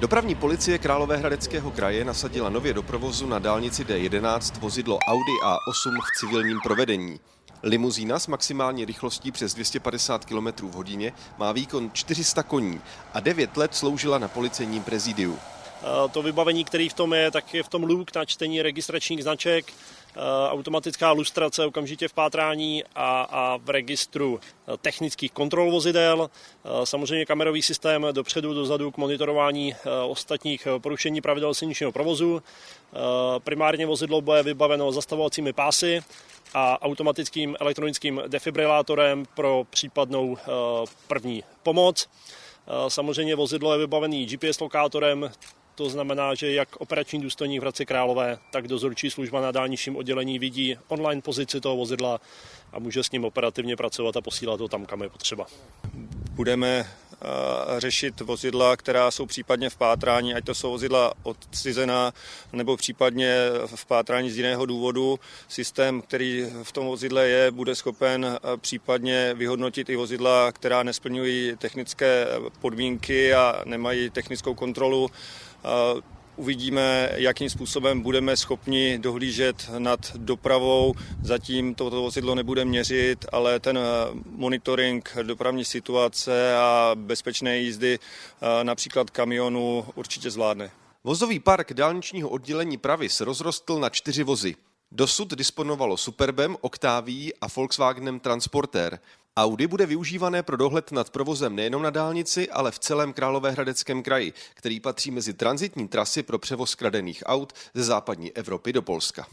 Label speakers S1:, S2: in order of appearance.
S1: Dopravní policie Královéhradeckého kraje nasadila nově do provozu na dálnici D11 vozidlo Audi A8 v civilním provedení. Limuzína s maximální rychlostí přes 250 km v hodině má výkon 400 koní a 9 let sloužila na policejním prezidiu.
S2: To vybavení, který v tom je, tak je v tom luk na čtení registračních značek, automatická lustrace okamžitě v pátrání a, a v registru technických kontrol vozidel, samozřejmě kamerový systém dopředu, dozadu k monitorování ostatních porušení pravidel silničního provozu. Primárně vozidlo bude vybaveno zastavovacími pásy a automatickým elektronickým defibrilátorem pro případnou první pomoc. Samozřejmě vozidlo je vybavený GPS lokátorem, to znamená, že jak operační důstojník v Hradci Králové, tak dozorčí služba na dálničním oddělení vidí online pozici toho vozidla a může s ním operativně pracovat a posílat ho tam, kam je potřeba.
S3: Budeme řešit vozidla, která jsou případně v pátrání, ať to jsou vozidla odcizená nebo případně v pátrání z jiného důvodu. Systém, který v tom vozidle je, bude schopen případně vyhodnotit i vozidla, která nesplňují technické podmínky a nemají technickou kontrolu Uvidíme, jakým způsobem budeme schopni dohlížet nad dopravou. Zatím toto vozidlo nebude měřit, ale ten monitoring dopravní situace a bezpečné jízdy například kamionu určitě zvládne.
S1: Vozový park dálničního oddělení Pravis rozrostl na čtyři vozy. Dosud disponovalo Superbem, Octavií a Volkswagenem Transporter. Audi bude využívané pro dohled nad provozem nejenom na dálnici, ale v celém Královéhradeckém kraji, který patří mezi transitní trasy pro převoz kradených aut ze západní Evropy do Polska.